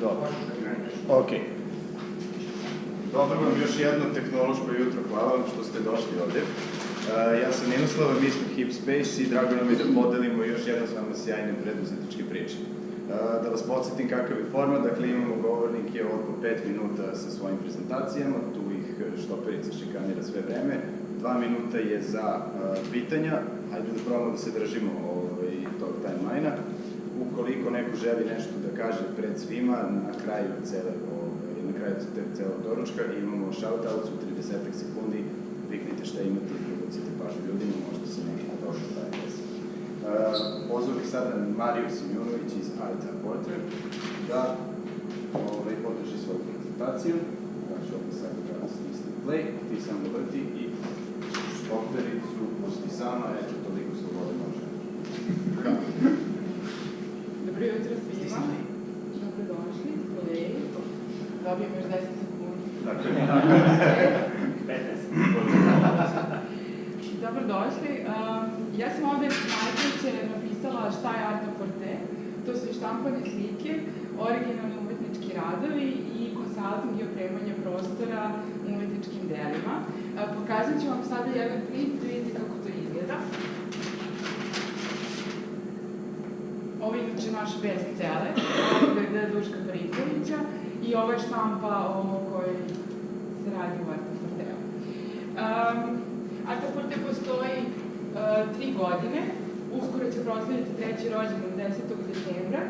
Dobro. Ok. Dobro vam još jedno tehnološko jutro, hvala vam što ste došli ovde. Uh, ja sam Ninoslava, mi smo Hip Space i drago nam je da podelimo još jedno s vama sjajne preduzetničke priče. Uh, da vas podsjetim kakav je format, dakle imamo govornike oko 5 minuta sa svojim prezentacijama, tu ih štoperica šikanira sve vreme, 2 minuta je za uh, pitanja, hajde da probamo da se držimo ovaj, tog timeline-a. Ukoliko neko želi nešto da kaže pred svima, na kraju cele na kraju celog doručka imamo shoutouts u 30 sekundi, viknite šta imate i privucite pažnju ljudima, možda se nešto dobro staje desi. Pozvao bih sada Mariju Simjonović iz Arta Porter da ovaj, podrži svoju prezentaciju. Znači ovdje sad da stisne play, ti samo vrti i opericu pusti sama, eto toliko slobode može. Dobro jutro svima. Dobrodošli, kolegi. Dobijem još 10 sekundi. Tako je. 15. Dobrodošli. Ja sam ovde najpreće napisala šta je Art Porte. To su štampane slike, originalni umetnički radovi i konsulting i opremanje prostora umetničkim delima. Uh, pokazat ću vam sada jedan klip, vidite kako to izgleda. Ovo je inače naš best seller, je Duška Parinkovića i ovo je štampa o kojoj se radi u Artaforteu. Um, Artaforte postoji uh, tri godine, uskoro će proslediti treći rođendan 10. decembra,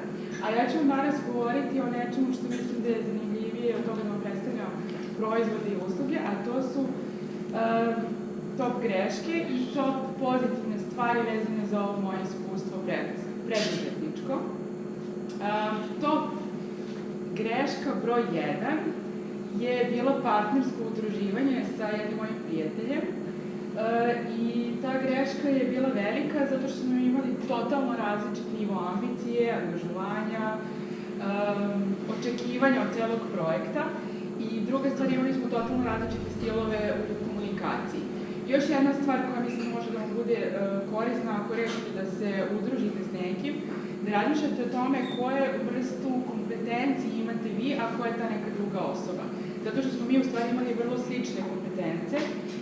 a ja ću vam danas govoriti o nečemu što mislim da je zanimljivije od toga da vam predstavljam proizvode i usluge, a to su uh, top greške i top pozitivne stvari vezane za ovo moje iskustvo preduzetničko. Um, top greška broj 1 je bilo partnersko udruživanje sa jednim mojim prijateljem e, i ta greška je bila velika zato što smo imali totalno različit nivo ambicije, angažovanja, um, očekivanja od celog projekta i druga stvar, imali smo totalno različite stilove u komunikaciji. Još jedna stvar koja mislim može da vam bude korisna ako rešite da se udružite s nekim, da razmišljate o tome koje vrstu kompetencije imate vi, a koja je ta neka druga osoba. Zato što smo mi u stvari imali vrlo slične kompetence,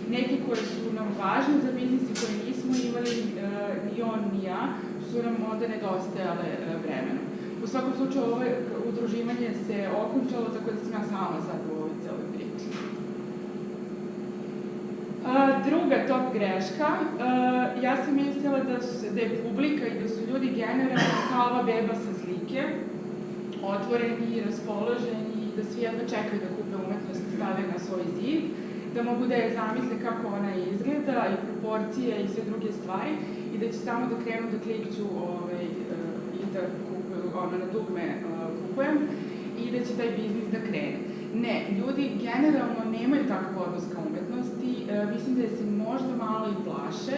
neke koje su nam važne za biznis i koje nismo imali, uh, ni on ni ja, su nam onda nedostajale uh, vremenom. U svakom slučaju ovo udruživanje se okončalo, tako da sam ja sama sad u ovoj celoj priči. Uh, druga top greška, uh, ja sam mislila da, su, da je publika i da su ljudi generalno kao ova beba sa slike, otvoreni, raspoloženi, da svi jedno čekaju da kupe umetnost i stave na svoj zid, da mogu da je zamisle kako ona izgleda i proporcije i sve druge stvari i da će samo da krenu da klikću ovaj, uh, i da kupuju, ono, na dugme kupujem i da će taj biznis da krene. Ne, ljudi generalno nemaju takav odnos ka umetnosti, e, mislim da se možda malo i plaše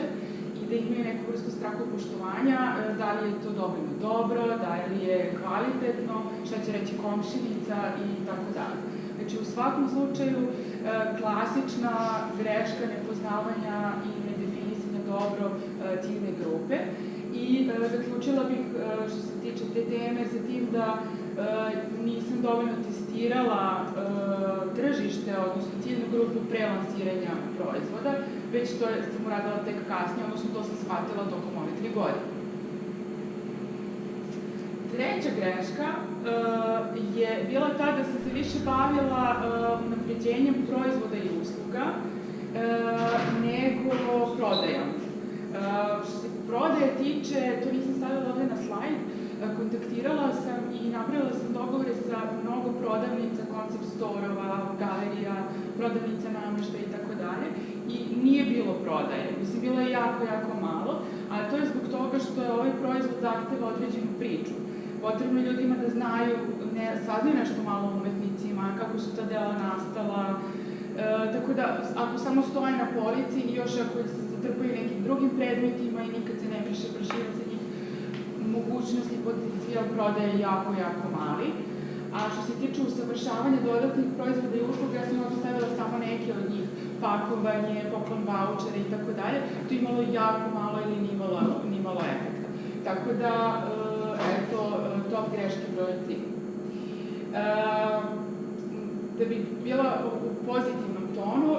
i da imaju neku vrstu strahu poštovanja, e, da li je to dovoljno dobro, da li je kvalitetno, šta će reći komšinica i tako dalje. Znači, u svakom slučaju, e, klasična greška nepoznavanja i nedefinisanja dobro e, ciljne grupe i e, zaključila bih, e, što se tiče te teme, sa tim da e, nisam dovoljno testirala e, tržište, odnosno ciljnu grupu pre lansiranja proizvoda, već to sam uradila tek kasnije, odnosno to sam shvatila tokom ove tri godine. Treća greška uh, je bila ta da sam se više bavila uh, napređenjem proizvoda i usluga uh, nego prodajom. Uh, što se prodaje tiče, to nisam stavila ovde na slajd, uh, kontaktirala sam i napravila sam dogovore sa mnogo prodavnica, koncept storova, galerija, prodavnica namešta i tako dalje i nije bilo prodaje. Mislim, bilo je jako, jako malo, a to je zbog toga što je ovaj proizvod zahteva određenu priču potrebno je ljudima da znaju, ne, saznaju nešto malo o umetnicima, kako su ta dela nastala, e, tako da ako samo stoje na polici i još ako se zatrpaju nekim drugim predmetima i nikad se ne briše njih, mogućnost i potencijal prodaje jako, jako mali. A što se tiče usavršavanja dodatnih proizvoda i usluga, ja sam ovdje stavila samo neke od njih, pakovanje, poklon vouchere i tako dalje, to imalo jako malo ili nimalo, nimalo efekta. Tako da, e, eto, top greške broj 3. da bi bila u pozitivnom tonu,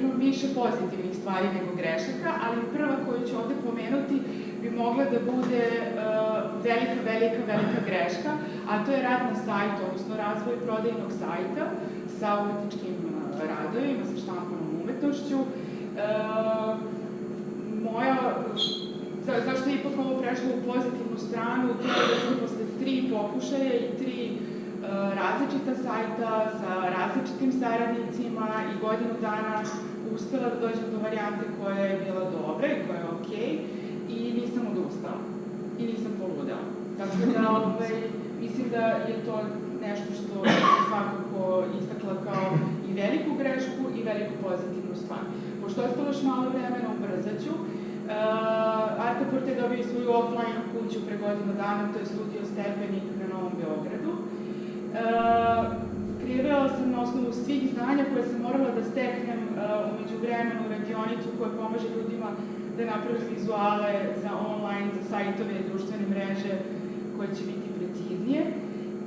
imam više pozitivnih stvari nego grešaka, ali prva koju ću ovde pomenuti bi mogla da bude velika, velika, velika greška, a to je rad na sajtu, odnosno razvoj prodajnog sajta sa umetničkim radovima, sa štampanom umetnošću. Moja za, zašto je ipak ovo prešlo u pozitivnu stranu, to je da sam posle tri pokušaja i tri različita sajta sa različitim saradnicima i godinu dana uspela da dođem do varijante koja je bila dobra i koja je okej okay, i nisam odustala i nisam poludala. Tako da ovaj, mislim da je to nešto što je svakako istakla kao i veliku grešku i veliku pozitivnu stvar. Pošto je ostalo još malo vremena, ubrzat ću. Uh, Arteport je dobio svoju offline kuću pre godinu dana, to je studio Stepenik na Novom Beogradu. Uh, kreirala sam na osnovu svih znanja koje sam morala da steknem uh, umeđu vremenu radionicu koja pomaže ljudima da naprave vizuale za online, za sajtove društvene mreže koje će biti preciznije.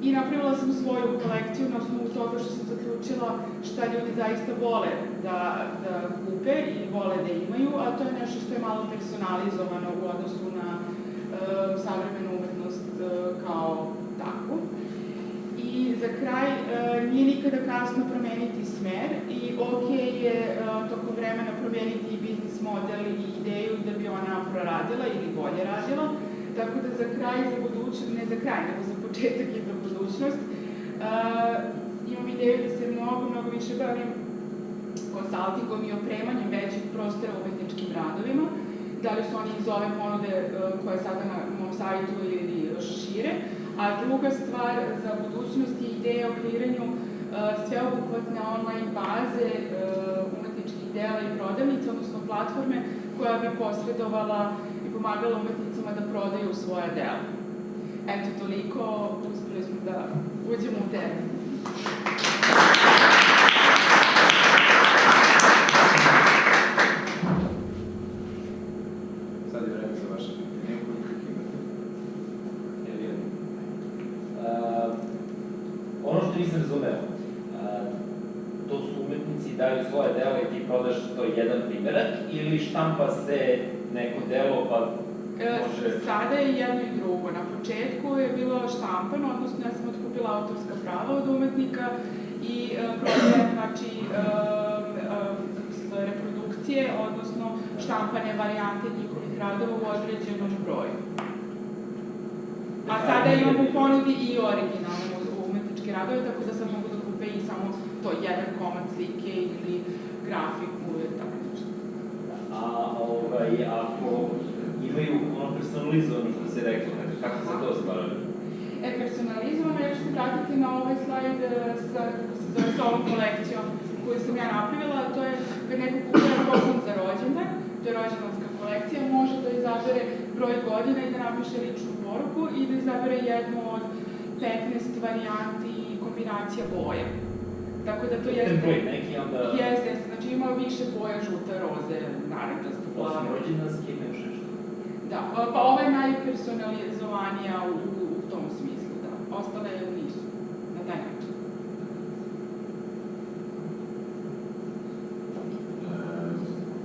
I napravila sam svoju kolekciju na osnovu toga što sam zaključila šta ljudi zaista vole da, da kupe i vole da imaju, a to je nešto što je malo personalizovano u odnosu na e, savremenu umetnost e, kao takvu. I za kraj, e, nije nikada kasno promeniti smer i ok je e, tokom vremena promeniti i biznis model i ideju da bi ona proradila ili bolje radila. Tako da za kraj, za budućnost, ne za kraj, nego za početak i za budućnost, uh, imam ideju da se mnogo, mnogo više bavim konsultingom i opremanjem većih prostora umetničkim radovima, da li su oni iz ove ponude uh, koje sada na mom sajtu ili još šire, a druga stvar za budućnost je ideja o kreiranju uh, sveobuhvatne online baze uh, umetničkih dela i prodavnica, odnosno platforme koja bi posredovala i pomagala umetnicima da prodaju svoja dela. Eto, toliko, uspeli smo da uđemo u temu. Sad je vreme za vaše pitanje, ukoliko uh, ono što nisam razumeo, uh, to su umetnici daju svoje delo i ti prodaš to jedan primerak ili štampa se neko delo pa može... E, sada je jedno i početku je bilo štampano, odnosno ja sam otkupila autorska prava od umetnika i e, prodajem, znači, e, e, reprodukcije, odnosno štampane varijante njihovih radova u određenom broju. A sada imam u ponudi i originalne umetničke radove, tako da sam mogu da kupe i samo to jedan komad slike ili grafiku ili tako nešto. A ovaj, ako imaju ono personalizovano što se reklo, znači kako se to ostvaruje? E, personalizovano, ja ću se vratiti na ovaj slajd e, sa, kako se zove, sa ovom kolekcijom koju sam ja napravila, to je kad neko kupuje poklon za rođendan, to je rođendanska kolekcija, može da izabere broj godina i da napiše ličnu poruku i da izabere jednu od 15 varijanti i kombinacija boja. Tako da to jeste... Template neki onda... Jeste, jeste, znači ima više boja, žuta, roze, naranđasta, plava. Osim rođendanski nešto. Da, pa ova je najpersonalizovanija u, u tom smislu, da. Ostale nisu, na taj način.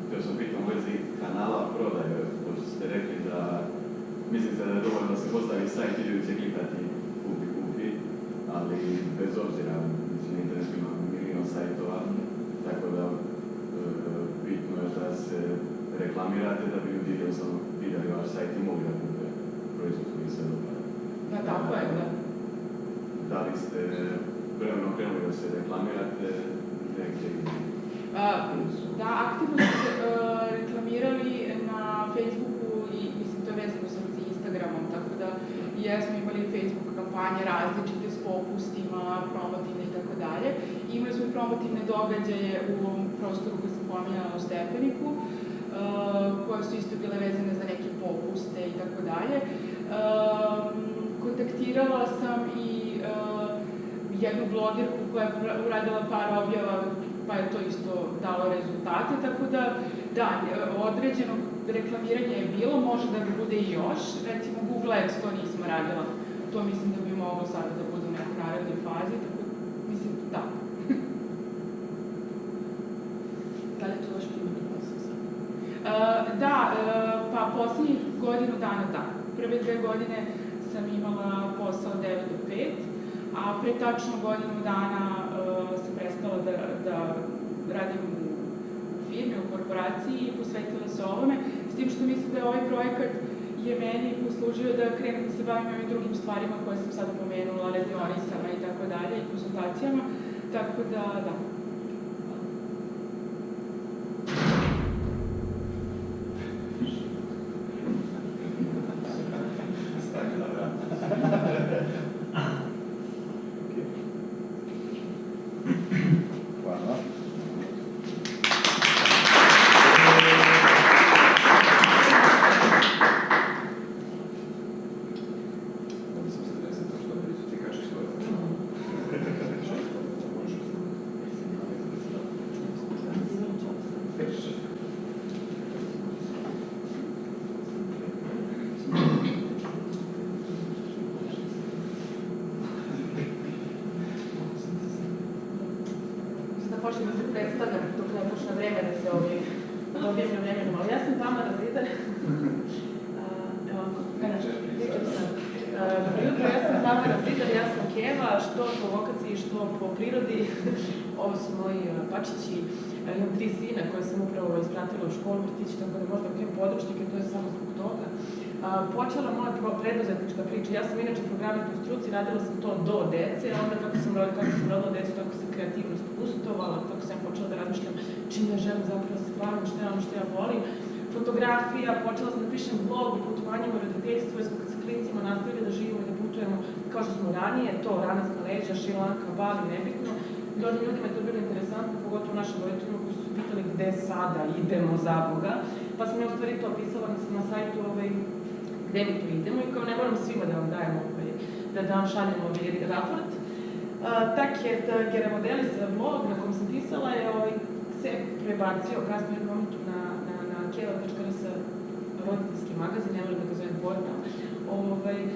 Htio sam pitam u vezi kanala prodaje, pošto ste rekli da mislite da je dovoljno da se postavi sajt i ljudi će klikati kupi, kupi, ali bez obzira, mislim, na internetu ima milion sajtova, tako da e, bitno je da se reklamirate da bi ljudi jednostavno vidjeli vaš sajt i mogli da kupe proizvod koji se dopada. Da, tako je, da. Da li ste vremenom krenuli da se reklamirate negdje A, da, aktivno smo se uh, reklamirali na Facebooku i mislim to je vezano sa Instagramom, tako da jesmo imali Facebook kampanje različite s popustima, promotivne i tako dalje. Imali smo i promotivne događaje u ovom prostoru koji sam pominjala u Stepeniku, uh, koje su isto bile vezane za neke popuste i tako dalje. Kontaktirala sam i uh, jednu blogerku koja je uradila par objava pa je to isto dalo rezultate, tako da, da, određeno reklamiranje je bilo, može da bi bude i još, recimo Google Ads to nismo radila to mislim da bi moglo sada da bude u nekoj narednoj fazi, tako mislim, da. Da li je to vaš primarni posao sad? Uh, da, uh, pa poslednjih godinu dana da. Prve dve godine sam imala posao 9 do 5, a pre tačno godinu dana uh, sam prestala da, da radim u firmi, u korporaciji i posvetila se ovome, s tim što mislim da je ovaj projekat je meni poslužio da krenem da se bavim ovim drugim stvarima koje sam sada pomenula, radionicama i tako dalje, i konsultacijama, tako da, da. Stani na vrat. Hvala. Onda sam se desio to što priča, ti kažeš svoje. Mislim da počnem da se predstavljam dok ne počne vreme da se ovi dobijem na vremenu, ali ja sam Tamara Zidar. A, Evo ovako, kaže, pričam sam. A, Dobro jutro, ja sam Tamara Zidar, ja sam Keva, što po lokaciji, što po prirodi. Ovo su moji pačići. A, Imam tri sina koje sam upravo ispratila u školu, vrtići, tako da možda ukijem područnike, to je samo zbog toga. Počela moja preduzetnička priča. Ja sam inače programer po struci, radila sam to do dece, a onda kako sam rodila, kako sam rodila decu, tako se kreativnost ustovala, tako sam počela da razmišljam čime želim zapravo da se bavim, šta ono što ja volim. Fotografija, počela sam da pišem blog o putovanjima u roditeljstvu, sa klincima nastavili da živimo i da putujemo kao što smo ranije, to ranac na leđa, Šrilanka, Bali, nebitno. Mnogim ljudima je to bilo interesantno, pogotovo našim roditeljima koji su pitali gde sada idemo za Boga. Pa sam ja u stvari to opisala na, na sajtu ovaj, gde mi to idemo i kao ne moram svima da vam dajem ovaj, da, da vam šaljem ovaj raport. Uh, tak je da Geramodelis blog na kom sam pisala je ovaj, se prebacio kasnije u jednom na, na, na keva.rs roditeljski magazin, ne volim da ga zovem portal. Ovaj, uh,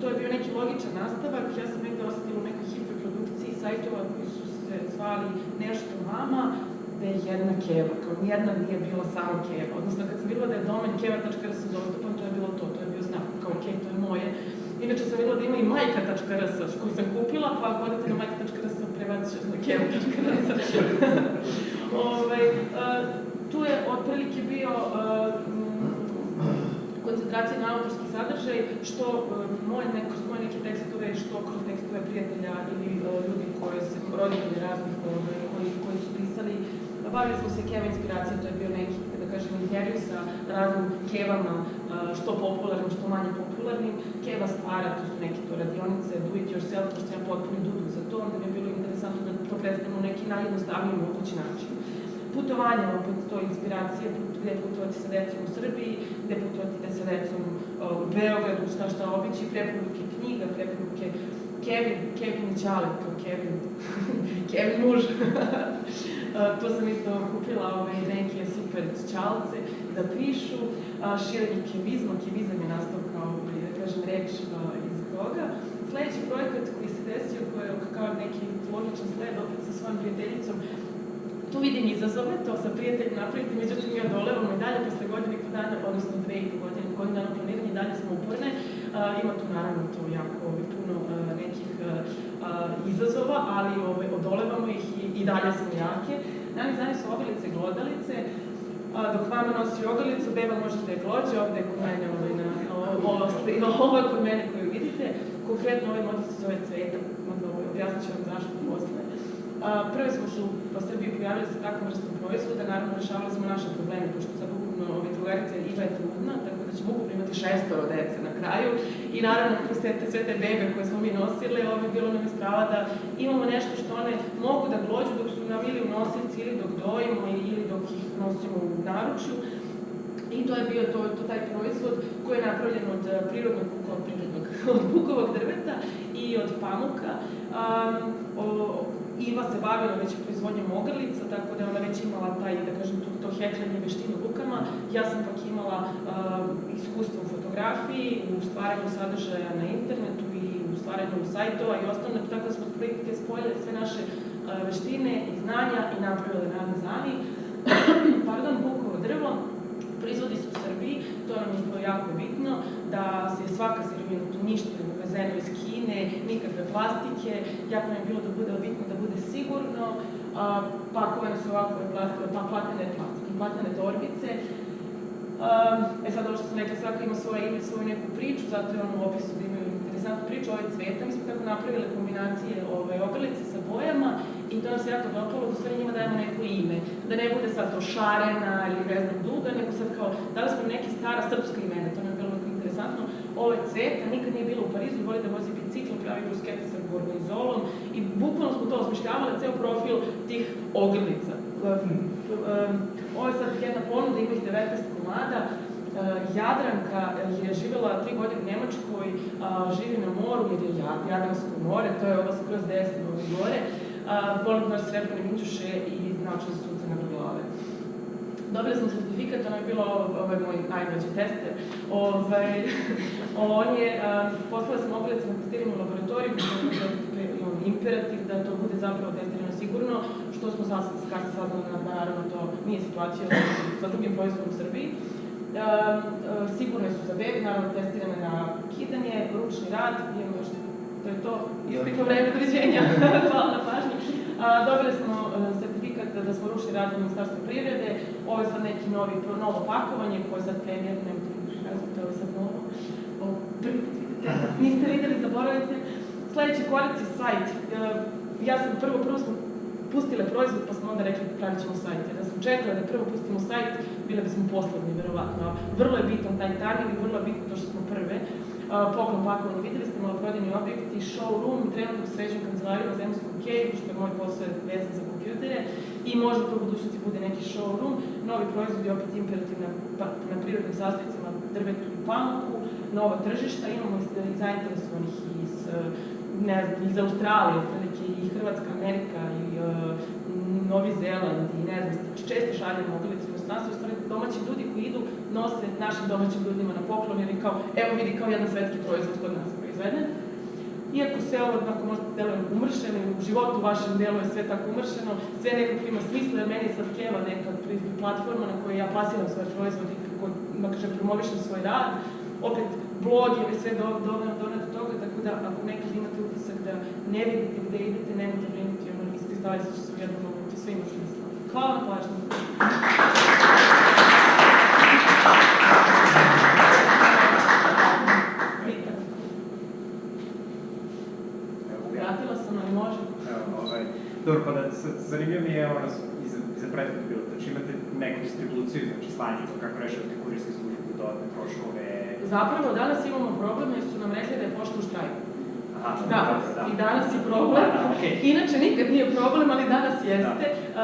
to je bio neki logičan nastavak, ja sam negde osetila u nekoj hiperprodukciji sajtova koji su se zvali Nešto mama, da je jedna keva, kao nijedna nije bila samo keva. Odnosno, kad sam videla da je domen keva.rs dostupan, to je bilo to, to je bio znak, kao ok, to je moje. Inače sam videla da ima i majka.rs, koju sam kupila, pa ako odete na majka.rs, prebacit ću na keva.rs. ovaj, uh, tu je otprilike bio uh, koncentracija na autorski sadržaj, što uh, moje, ne, kroz moje neke tekstove, što kroz tekstove prijatelja ili uh, ljudi koji se, roditelji raznih ovaj, koji, koji su pisali. Bavili smo se Keva inspiracijom, to je bio neki, da kažem, intervju sa raznim kevama, uh, što popularnim, što manje popularnim. Keva stvara, to su neke to radionice, do it yourself, pošto ja potpuno dudu za to, onda mi je bilo interesantno da to predstavimo neki najjednostavniji mogući način. Putovanje, opet to je inspiracija, put- gde putovati sa decom u Srbiji, gde putovati da sa decom u Beogradu, šta šta obići, preporuke knjiga, preporuke Kevin, Kevin i Ćale, kao Kevin, Kevin muž. Uh, to sam isto kupila ove neke super čalce da pišu, širenje kevizma, kevizam je nastao kao, da kažem, reč uh, iz toga. Sledeći projekat koji se desio, koji je kao neki logičan sled, opet sa svojom prijateljicom, tu vidim izazove, to sa prijateljem napraviti, međutim mi odolevamo i dalje posle godine i po dana, odnosno dve i godine, godinu dana planiranja i dalje smo uporne. Ima tu naravno to jako ovaj, puno nekih izazova, ali ovaj, odolevamo ih i, i dalje smo jake. Nami znaju su ogrlice i glodalice, a, dok mama nosi ogrlicu, beba može da je glođe, ovde je kod mene ovaj, na, ovo, ovo je kod mene koju vidite. Konkretno ovaj model se zove Cveta, onda ovaj, objasnit ću vam zašto posle. Prvi smo se po Srbiji pojavili sa takvom vrstom proizvoda, naravno rešavali smo naše probleme, pošto sad ukupno ove drugarice Iva je trudna, tako da ćemo ukupno imati šestoro dece na kraju. I naravno, kroz sve te, sve te bebe koje smo mi nosile, ovo je bilo nam strava da imamo nešto što one mogu da glođu dok su nam ili u nosici ili dok dojimo ili dok ih nosimo u naručju. I to je bio to, to taj proizvod koji je napravljen od eh, prirodnog, od prirodnog, od bukovog drveta i od pamuka. Um, o, Iva se bavila već proizvodnjom ogrlica, tako da je ona već imala taj, da kažem, to, to heklanje veštinu rukama. Ja sam pak imala um, iskustvo u fotografiji, u stvaranju sadržaja na internetu i stvaranju sajtova i ostalo, tako da smo prilike spojili sve naše e, veštine i znanja i napravili radni zani. Pardon, bukovo drvo, proizvodi se u Srbiji, to nam je bilo jako bitno, da se svaka sirovina tu ništa uvezeno iz Kine, nikakve plastike, jako nam je bilo da bude bitno da bude sigurno, a, pakovane su ovakve plastike, pa platene plastike, platene torbice, e sad, ovo što sam rekla, svaka ima svoje ime, svoju neku priču, zato je on u opisu da imaju interesantnu priču, ovaj cveta, mi smo tako napravili kombinacije ovaj, ogrlice sa bojama i to nam se jako dopalo, da stvari njima dajemo neko ime, da ne bude sad to šarena ili ne znam duga, nego sad kao, dali smo neke stara srpska imena, to nam je bilo interesantno, ovo je cveta, nikad nije bilo u Parizu, voli da vozi bicikl, pravi bruskete sa gorgonizolom i bukvalno smo to osmišljavali, ceo profil tih ogrlica. Um, ovo je sad jedna ponuda, ima ih 19 komada. Uh, Jadranka je živjela tri godine u Njemačkoj, uh, živi na moru jer je Jad- Jadransko more, to je ovo skroz desno gore. Volim baš srebrne minđuše i naučili su na glave. Dobili smo certifikat, ono je bilo ovaj moj najmlađi tester. Ovaj, on je, poslali smo oblice na testiranje u laboratoriju, imamo imperativ da to bude zapravo testirano sigurno, što smo sasvim kasnije saznali da naravno to nije situacija sa drugim proizvodom u Srbiji. Um, uh, sigurne su za bebi, naravno testirane na kidanje, ručni rad, imamo još to je to, isteklo vreme, doviđenja, hvala na pažnji. A, dobili smo uh, sertifikat da smo ručni rad u Ministarstvu privrede, ovo je sad neki novi, novo pakovanje koje je sad premijer, ne kažete, ovo je sad novo, o, prvi put vidite, niste videli, zaboravite. Sledeći korac je sajt. E, Ja sam prvo, prvo smo pustile proizvod, pa smo onda rekli pravit ćemo sajt. Jer da sam čekala da prvo pustimo sajt, bile bismo poslednji, verovatno. Vrlo je bitan taj timing i vrlo je bitno to što smo prve. Poklon pakovanje, videli ste maloprodajni objekti, showroom, trenutno sređujem kancelariju na Zemskom keju, što je moj posao vezan za kompjutere i možda to u budućnosti bude neki showroom. Novi proizvodi, opet imperativ pa, na prirodnim sastojcima, drvetu i pamuku, nova tržišta, imamo i zainteresovanih iz uh, ne znam, iz Australije, otprilike i Hrvatska, Amerika i uh, Novi Zeland i ne znam, često šaljemo ogrlice u inostranstvo, stvari domaći ljudi koji idu nose našim domaćim ljudima na poklon jer je kao, evo vidi kao jedan svetski proizvod kod nas proizveden. Iako sve ovo onako možda deluje umršeno u životu vašem delu je sve tako umršeno, sve nekako ima smisla jer meni je sad Keva neka platforma na kojoj ja plasiram svoj proizvod i kako, da kažem, promovišem svoj rad. Opet, blog je sve do, do, do, do toga, tako da ako neki imate utisak da ne vidite gde idete, nemojte brinuti, ono, iskristalisat će se u jednom momentu, sve ima smisla. Hvala na pažnju. Da, zanimljivo mi je ono, iza, iza prethodnog bilo, znači imate neku distribuciju, znači slanje, to kako rešavate kurirske službe, dodatne troškove, Zapravo, danas imamo problem jer su nam rekli da je pošta u štrajku. aha, Da, dobro, da. i danas je problem. Da, okej. Inače nikad nije problem, ali danas jeste. Uh,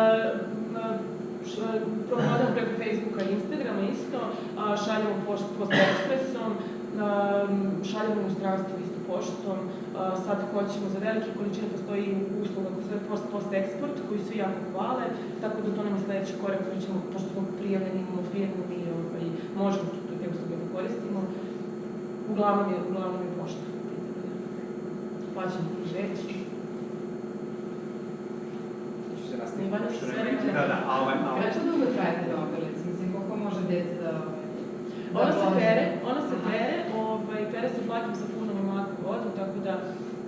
š- Prodam preko Facebooka i Instagrama isto, a, šaljemo pošt, post ekspresom, um, šaljemo u inostranstvo isto poštom, sad hoćemo za velike količine, postoji usluga koja se post, post eksport, koju svi jako hvale, tako da to nam je sledeći korak koji ćemo, pošto smo prijavljeni, imamo firmu i ovaj, možemo tu te usluge da koristimo. Uglavnom je, uglavnom je pošta. Plaćamo već. Ću se sve rekli. Da, da, a ovaj, a ovaj, Kako dugo traje te ogrlice? Mislim, koliko može dete da... da Ona se vozi? pere, ona se pere, ovaj, pere se platim sa vodom, tako da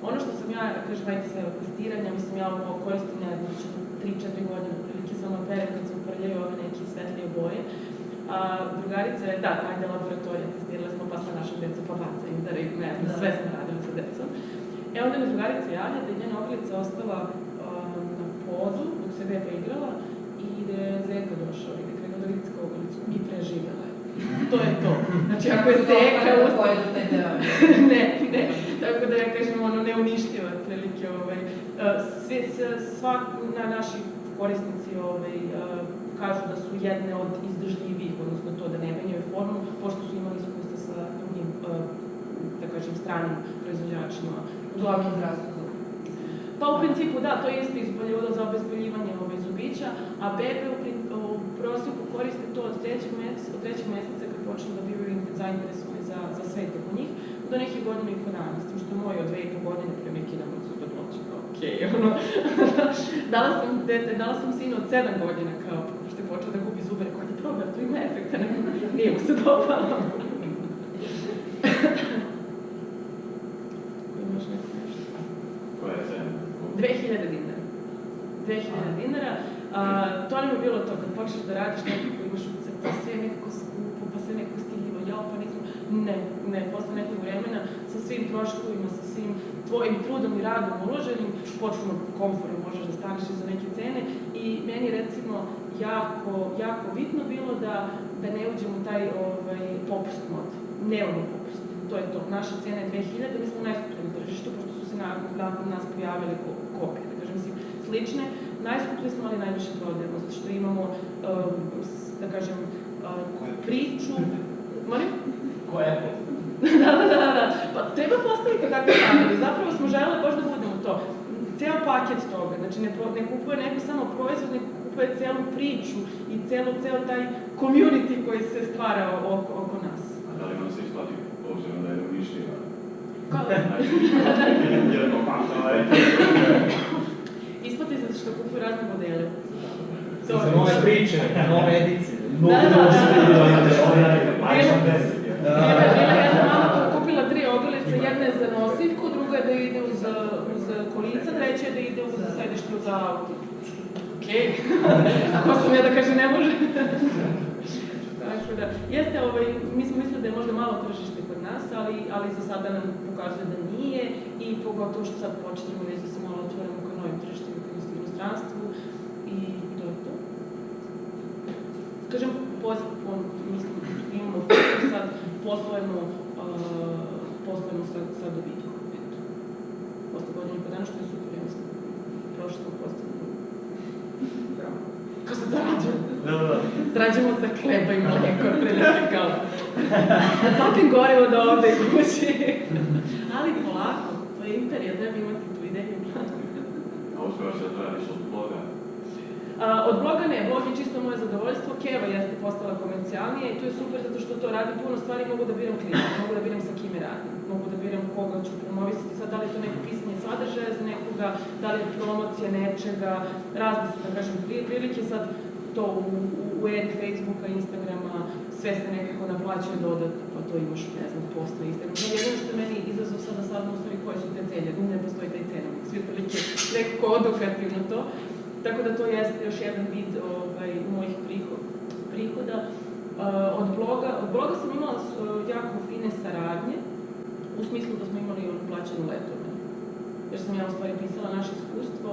ono što sam ja, kažem, ajde sve od testiranja, mislim, ja ovo koristim, ne znam, znači 3-4 godine, prilike samo pere kad se uprljaju ove neke svetlije boje. A drugarica je, da, ajde laboratorija, testirali smo pa sa našom decom, pa bacaju da ne znam, Da. sve smo radili sa decom. E onda mi drugarica javlja da je njena ogrlica ostala um, na podu dok se beba igrala i da je zeka došao i da je krenuo da vidi i preživjela je. To je to. Znači ako je zeka Kako taj deo? ne, ne. Tako da ja kažem, ono, neuništiva otprilike, ovaj, uh, sve, s- sva, na, naši korisnici ovaj, uh, kažu da su jedne od izdržljivijih, odnosno to da ne menjaju formu, pošto su imali iskustva sa drugim, uh, da kažem, stranim proizvođačima. Uglavnom zdravstvo. Pa u principu da, to je isto izboljevalo za obezboljivanje ovaj, zubića, a bebe u, u prosjeku koriste to od trećeg meseca, od trećeg meseca kad počnu da bivaju zainteresovani za, za sve oko njih. Do nekih godina i po dana, s tim što moj od dve i po godine pre neki dan od super noći, kao okej, ono, dala sam dete, dala sam sinu od sedam godina, kao, što je počeo da gubi zube, rekao, ajde probaj, to ima efekta, ne, nije mu se dopalo. Ko imaš neko nešto? Koja je cena? 2000 dinara. 2000 dinara. A, to nam je bilo to, kad počneš da radiš nekako, imaš utisak, to sve je nekako skupo, pa sve nekako stiljivo, jao, pa nismo... Ne, ne, posle nekog vremena, sa svim troškovima, sa svim tvojim trudom i radom uloženim, potpuno komfortno možeš da staneš iza neke cene i meni recimo jako, jako bitno bilo da, da ne uđem u taj ovaj, popust mod, neovni popust. To je to. Naša cena je 2000, mi smo najskuplji na tržištu, pošto su se nakon, nas pojavile ko- kopije, da kažem, mislim, slične. Najskuplji smo, ali najviše prodajemo, zato što imamo, um, da kažem, um, priču... Molim? Ko je da, da, da, da. Pa treba postaviti takve standarde. Zapravo smo želeli baš da budemo to. Ceo paket toga. Znači, ne, ne kupuje neko samo proizvod, nego kupuje celu priču i celo, ceo taj community koji se stvara oko, oko nas. A da li vam se isplati obzirom da je u? Kao, Jedno je. isplati se što kupuju razne modele. To Za je- nove priče, nove edicije. Da, da, da. Majčan 10 je. Bila je bila jedna mama koja kupila tri ogrlice, jedna je za nosivku, druga je da ide uz, uz kolica, treća je da ide uz sedište uz auto. Okej, ako sam ja da kaže ne može. Tako da, jeste, ovaj, mi smo mislili da je možda malo tržište kod nas, ali, ali za sada nam pokazuje da nije i pogotovo što sad počinjemo već da se malo otvorimo ka novim tržištima, ka u inostranstvu i to je to. Kažem, pozitivno, mislim, imamo fokus sad, poslujemo, uh, poslujemo sa, sa dobitkom. Eto. Godine i po dana, što je super, ja mislim. Prošlo smo postavljeno. Bravo. Ko se zarađuje? Da, da, da. Zarađujemo sa kleba i mleko, otprilike kao. Da papim gorivo do ovde i kući. Ali polako, to je imperija, treba imati tu ideju. A uspjeva se da radiš od bloga? A, od bloga ne, blog je čisto moje zadovoljstvo, Keva jeste postala komercijalnija i to je super zato što to radi puno stvari, mogu da biram klijenta, mogu da biram sa kime radim, mogu da biram koga ću promovisati, sad da li to neko pisanje sadržaja za nekoga, da li je promocija nečega, razne su, da kažem, pri- prilike, sad to u, u, eri Facebooka, Instagrama, sve se nekako naplaćuje dodatno, pa to imaš, ne znam, post na Instagramu. No, jedino što meni izazov sada sad u stvari koje su te cene, ne postoji taj cena, svi prilike nekako odukativno to, Tako da to jeste još jedan vid ovaj, mojih priho- prihoda. Uh, od, bloga, od bloga sam imala jako fine saradnje, u smislu da smo imali ono plaćeno letovanje. Jer sam ja u stvari pisala naše iskustvo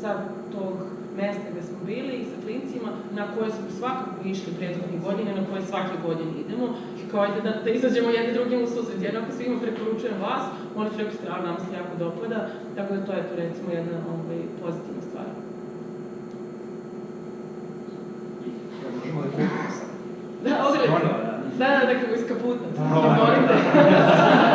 sa tog mesta gde smo bili i sa klincima na koje smo svakako išli prethodnih godina, na koje svake godine idemo. I kao ajde da, da izađemo jedni drugim u susret. Jednako svima preporučujem vas, oni su rekli strano, nama se jako dopada, tako da to je to recimo jedna ovaj, pozitivna stvar. Ja, možemo da kupimo sad. Da, ogrlice. Stvarno, da. Da, da, da, kako iz kaputa. Da. Izvolite. Žele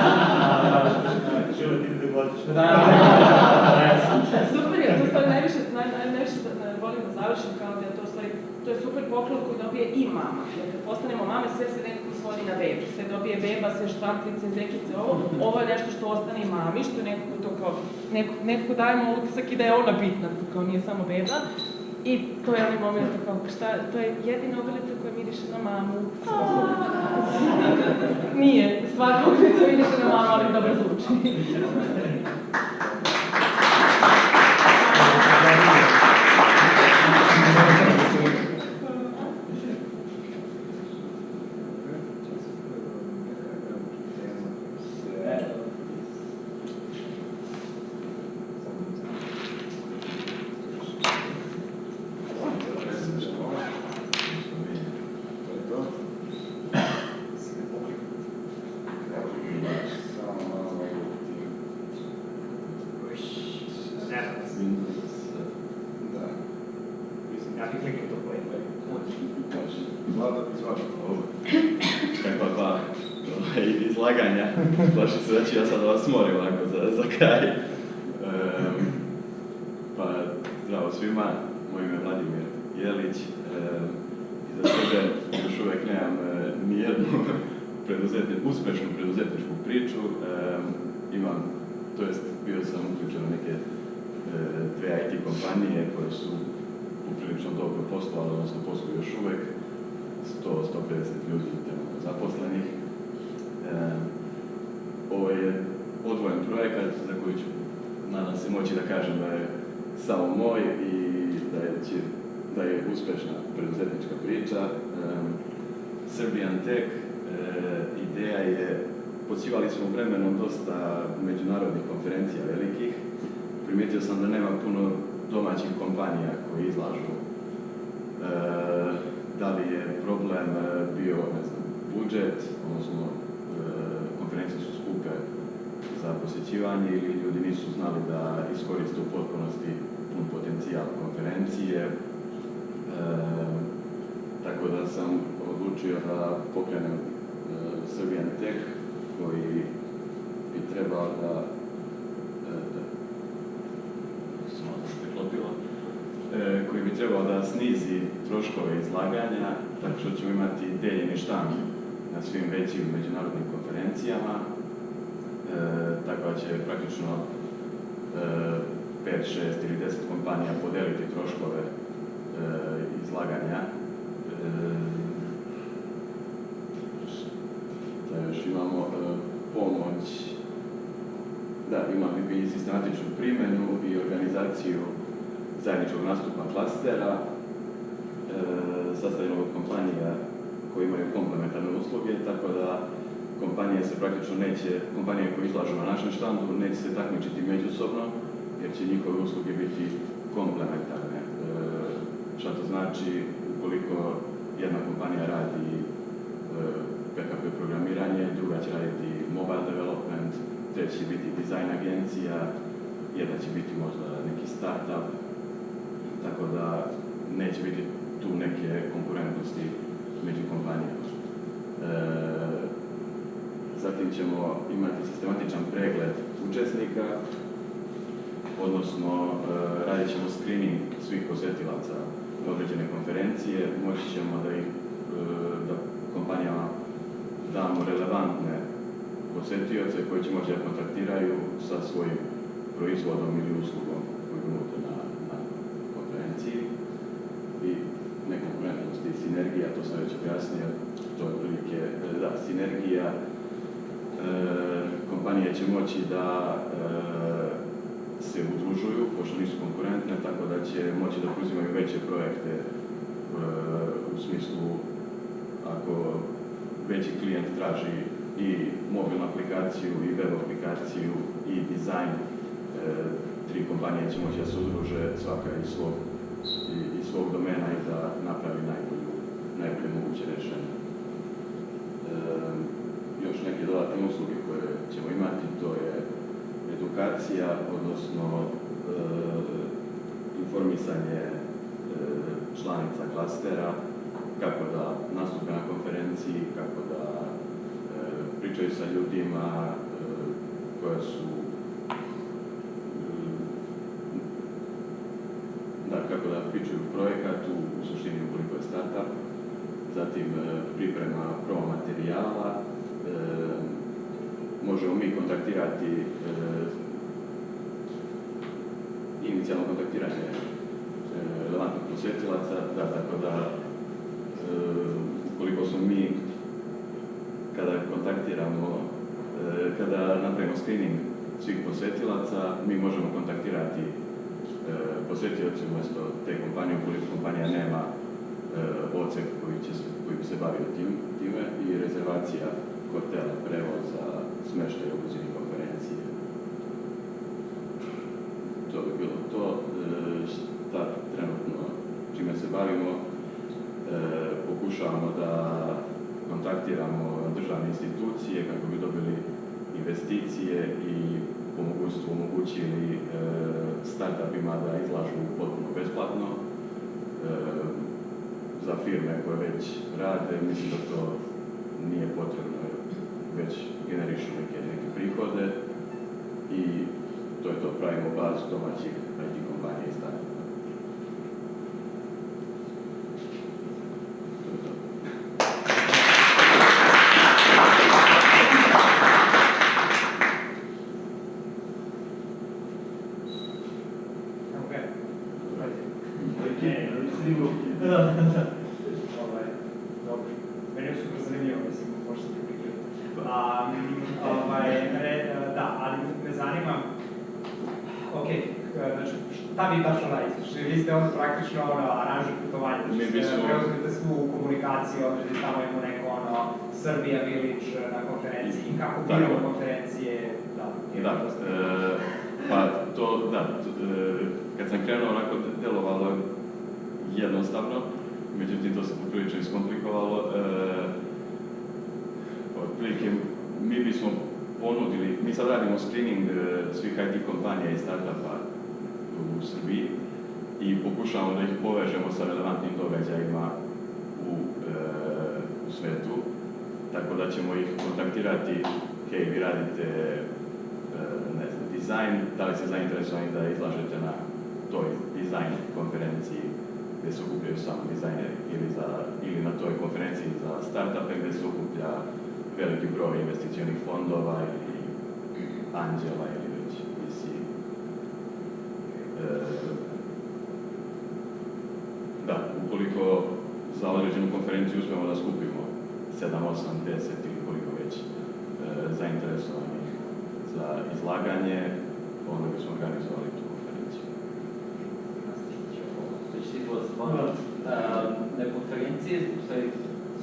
ti da godiš. Da, Super je, to stvari najviše, naj, naj, najviše da, da volim da završim kao da je to stvari, to je super poklon koji dobije i mama. Jer kad postanemo mame, sve se nekako svodi na bebu. Sve dobije beba, sve štamplice, zekice, ovo. Ovo je nešto što ostane i mami, što je nekako to kao, neko, nekako dajemo utisak i da je ona bitna, kao nije samo beba. I to je onaj moment kao, šta, to je jedina ogrlica koja miriše na mamu. Nije, svaka ogrlica miriše na mamu, ali dobro zvuči. Ne znam, Da. mislim, ja bih kliknuo to play. Vlada, izvoli. Ovo. Kakva dva ovaj, izlaganja. Baš se reći, ja sad vas morim ovako za, za kraj. Ehm, pa, zdravo svima, moj ime je Vladimir Jelić. Ehm, iza sebe još uvijek nemam e, nijednu preduzetni, uspešnu preduzetničku priču. Em, imam, to jest bio sam uključen u neke e, dve IT kompanije koje su poprilično dobro poslovale, odnosno posluju još uvek, 100-150 ljudi trenutno zaposlenih. Em, ovo je odvojen projekat za koji ću, nadam se, moći da kažem da je samo moj i da je, će, da je uspešna preduzetnička priča. Em, Serbian Tech, e, ideja je, počivali smo vremenom dosta međunarodnih konferencija velikih. Primijetio sam da nema puno domaćih kompanija koji izlažu. E, da li je problem e, bio, ne znam, budžet, odnosno e, konferencije su skupe za posjećivanje ili ljudi nisu znali da iskoriste u potpunosti pun potencijal konferencije. E, tako da sam odlučio da pokrenem Serbian Tech koji bi trebao da e, samo da se koji bi trebao da snizi troškove izlaganja, tako što ćemo imati deljeni štand na svim većim međunarodnim konferencijama, e, tako da će praktično e, 5, 6 ili 10 kompanija podeliti troškove e, izlaganja. Da još imamo? E, pomoć, da, imamo i sistematičnu primjenu i organizaciju zajedničkog nastupa klastera, e, sastavljenog od kompanija koje imaju komplementarne usluge, tako da kompanije se praktično neće, kompanije koje izlažu na našem štandu neće se takmičiti međusobno, jer će njihove usluge biti komplementarne. E, šta to znači, ukoliko jedna kompanija radi e, PHP programiranje, druga će raditi mobile development, treći će biti design agencija, jedna će biti možda neki startup, tako da neće biti tu neke konkurentnosti među kompanijama. E, zatim ćemo imati sistematičan pregled učesnika, odnosno e, radit ćemo screening svih posjetilaca određene konferencije, moći ćemo da ih, e, da kompanijama damo relevantne posjetioce koji će moći da kontaktiraju sa svojim proizvodom ili uslugom koju nude na, na konferenciji. I nekonkurentnost i sinergija, to sam već objasnio, to je otprilike, da, sinergija, e, kompanije će moći da e, se udružuju, pošto nisu konkurentne, tako da će moći da preuzimaju veće projekte e, u smislu ako veći klijent traži i mobilnu aplikaciju i web aplikaciju i dizajn, e, tri kompanije će moći da se udruže svaka iz svog, iz svog domena i da napravi najbolju, najbolje moguće rešenje. Još neke dodatne usluge koje ćemo imati, to je edukacija, odnosno informisanje članica klastera, kako da nastupe na konferenciji, kako da pričaju sa ljudima koja su da, kako da pričaju projekat u, u suštini ukoliko je startup, zatim e, priprema promo materijala, e, možemo mi kontaktirati e, inicijalno kontaktiranje relevantnih posjetilaca, da, tako da ukoliko smo mi kada kontaktiramo, kada napravimo screening svih posjetilaca, mi možemo kontaktirati posjetioci umjesto te kompanije, ukoliko kompanija nema odsek koji, će, koji bi se bavio tim, time i rezervacija hotela, prevoza, smještaj u blizini konferencije. To bi bilo to. E, šta trenutno čime se bavimo, e, pokušavamo da kontaktiramo državne institucije kako bi dobili investicije i po mogućstvu omogućili startupima da izlažu potpuno besplatno. Za firme koje već rade, mislim da to nije potrebno već generišu neke, neke prihode i to je to, pravimo bazu domaćih IT kompanija i startupa. To je to. ovaj, re, da, ali me zanima, ok, znači, šta vi tačno radite? Znači, vi ste ovdje praktično ono, aranžer putovanja, Mi znači, bismo- preuzmete svu komunikaciju, odredite tamo imamo neko ono, Srbija Village na konferenciji, kako Tako. biramo konferencije, da, Da, e, pa to, da, t- e, kad sam krenuo onako delovalo je jednostavno, međutim to se poprilično iskomplikovalo. E, otprilike mi bismo ponudili, mi sad radimo screening e, svih IT kompanija i startupa u Srbiji i pokušavamo da ih povežemo sa relevantnim događajima u, e, u svetu, tako da ćemo ih kontaktirati, hej, vi radite e, ne znam, dizajn, da li ste zainteresovani da izlažete na toj dizajn konferenciji gdje se okupljaju samo dizajneri ili, za, ili na toj konferenciji za startupe gdje se okuplja veliki broj investicionih fondova ili anđela ili već VC. E, da, ukoliko za određenu konferenciju uspemo da skupimo 7, 8, 10 ili koliko već e, zainteresovanih za izlaganje, onda bismo organizovali tu konferenciju. Stvarno, na stvari,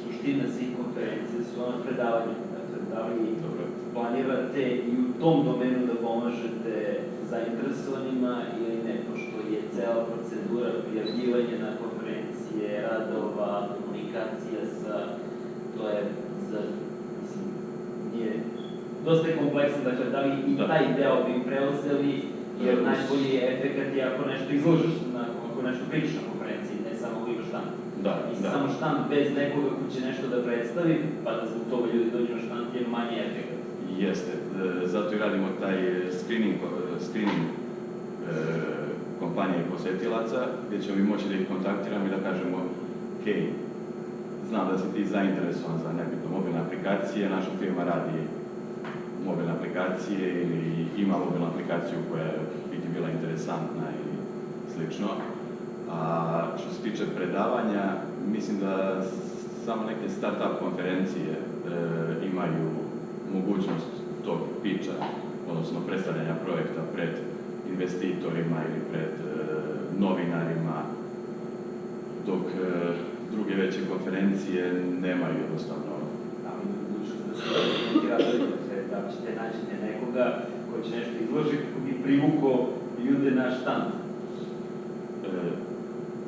suština svih konferencije su ona predavanja. Dakle, da li planirate i u tom domenu da pomažete zainteresovanima ili ne, pošto je cela procedura prijavljivanja na konferencije, radova, komunikacija sa, to je za, mislim, nije, dosta je kompleksno, dakle, da li i Da. taj deo bi preuzeli, jer Da. najbolji je efekat je ako nešto izložiš, na, ako nešto pričaš na konferenciji, ne samo ako imaš štand. Da, Mislim, da. samo štand bez nekoga ko će nešto da predstavi, pa da zbog toga ljudi dođu na štand je manji efekat. Jeste, e, zato i radimo taj screening, e, screening e, kompanije i posjetilaca, gdje ćemo mi moći da ih kontaktiramo i da kažemo, hej, znam da si ti zainteresovan za nebitno mobilne aplikacije, naša firma radi mobilne aplikacije ili ima mobilnu aplikaciju koja bi ti bila interesantna ili slično. A što se tiče predavanja, mislim da samo neke startup konferencije e, imaju mogućnost tog pića, odnosno predstavljanja projekta pred investitorima ili pred e, novinarima, dok e, druge veće konferencije nemaju jednostavno. mogućnost da radovi, dakle, da ćete naći nekoga ko će nešto izložiti bi privukao ljude na štand. E,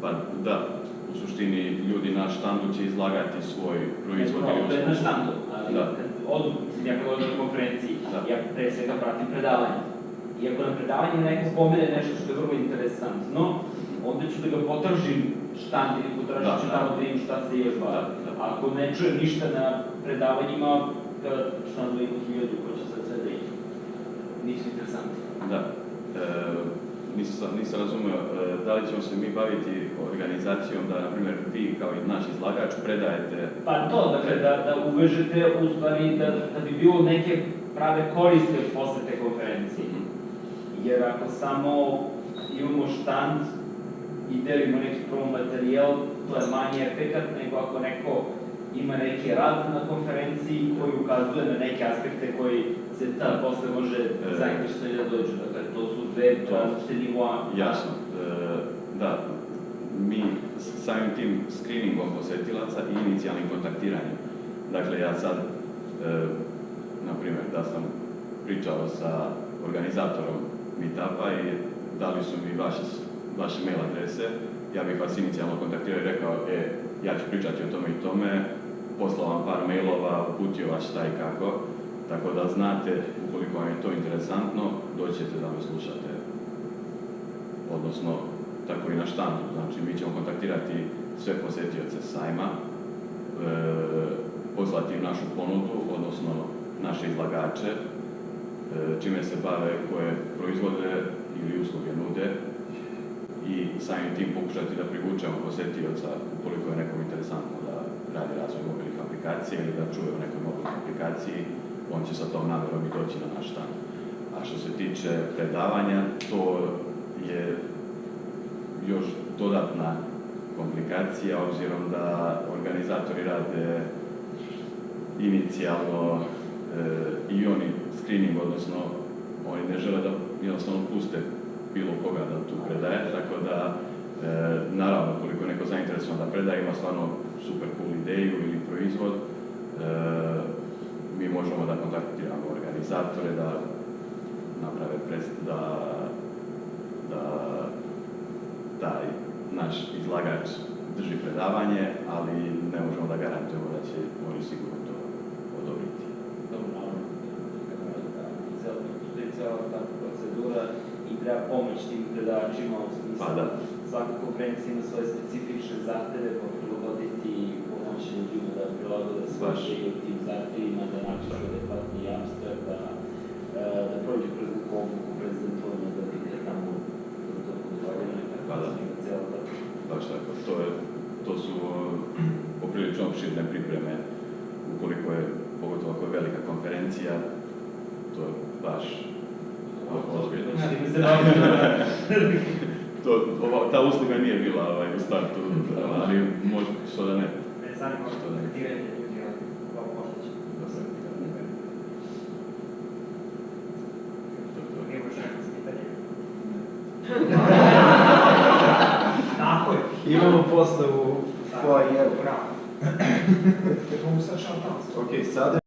pa da, u suštini ljudi na štandu će izlagati svoj proizvod ili No, to je na štandu, ali Da. kad odu, ja kad na konferenciji, Da. ja pre svega pratim predavanje. I ako na predavanju neko spomene nešto što je vrlo interesantno, onda ću da ga potržim štand ili potražit Da, ću da. tamo da vidim šta se još bavi. Da, da. Ako ne čujem ništa na predavanjima, kada štandu ima hiljadu ko će sad sve da ih nisu interesantni. Da. E, nisam, nisam razumio, e, da li ćemo se mi baviti organizacijom da, na primjer, vi kao i naš izlagač predajete Pa to, dakle, da, da uvežete u stvari da, da bi bilo neke prave koriste od posete konferenciji. Jer ako samo imamo štand i delimo neki promo materijal, to je manji efekat nego ako neko ima neki rad na konferenciji koji ukazuje na neke aspekte koji se ta posle može E. zainteresovati da dođu. Dakle, to su dve različite nivoa. Jasno, e, da, mi samim tim screeningom posjetilaca i inicijalnim kontaktiranjem. Dakle, ja sad, e, na primjer, da sam pričao sa organizatorom meetupa i dali su mi vaše, vaše mail adrese, ja bih vas inicijalno kontaktirao i rekao, e, ja ću pričati o tome i tome, poslao vam par mailova, uputio vas šta i kako, tako da znate, ukoliko vam je to interesantno, doćete da me slušate. Odnosno tako i na štandu. Znači, mi ćemo kontaktirati sve posjetioce sajma, e, poslati našu ponudu, odnosno naše izlagače, e, čime se bave, koje proizvode ili usluge nude i samim tim pokušati da privučemo posjetioca ukoliko je nekom interesantno da radi razvoj mobilnih aplikacija ili da čuje o nekoj mobilnoj aplikaciji, on će sa tom namjerom i doći na naš štand. A što se tiče predavanja, to je još dodatna komplikacija, obzirom da organizatori rade inicijalno i oni screening, odnosno oni ne žele da jednostavno puste bilo koga da tu predaje, tako da e, naravno koliko neko zainteresovan da predaje, ima stvarno super cool ideju ili proizvod, e, mi možemo da kontaktiramo organizatore, da naprave pres, da, da taj naš izlagač drži predavanje, ali ne možemo da garantujemo da će oni sigurno to odobriti. Dobro, da cijela, postoji cijela ta procedura i treba pomoć tim predavačima u smislu Pa da. svaka konferencija ima svoje specifične zahteve, pa prilagoditi i pomoći ljudima da prilagode svoje u tim zahtevima, da napišu adekvatni jamstva, da, e, da prođu kroz obuku prezentovanja, da vide tamo da to podvaljenje, Pa tako da. da ima cijela ta Baš tako, to, je, to su poprilično opširne pripreme, ukoliko je, pogotovo ako je velika konferencija, to je baš ozbiljno. Time se bavimo. To, ova, ta usluga nije bila ovaj, u startu, ali može, što da ne. Me zanima Što da ne. Da je. Tako je. Imamo posle u foajeru. Bravo. Mogu sad tamo. Ok, sada